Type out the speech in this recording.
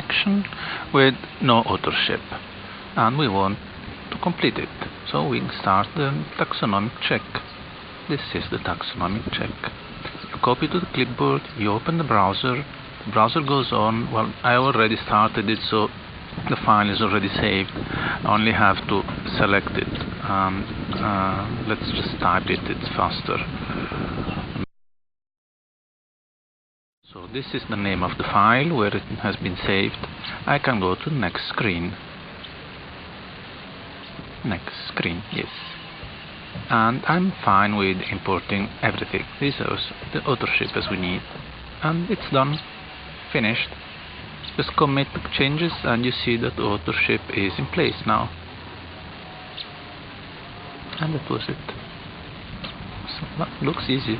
section with no authorship and we want to complete it. So we start the taxonomic check. This is the taxonomic check. You copy to the clipboard you open the browser the browser goes on. Well I already started it so the file is already saved. I only have to select it uh, let's just type it it's faster so this is the name of the file where it has been saved. I can go to next screen. Next screen yes. And I'm fine with importing everything. This is the authorship as we need. And it's done. Finished. Just commit changes and you see that authorship is in place now. And that was it. So, that looks easy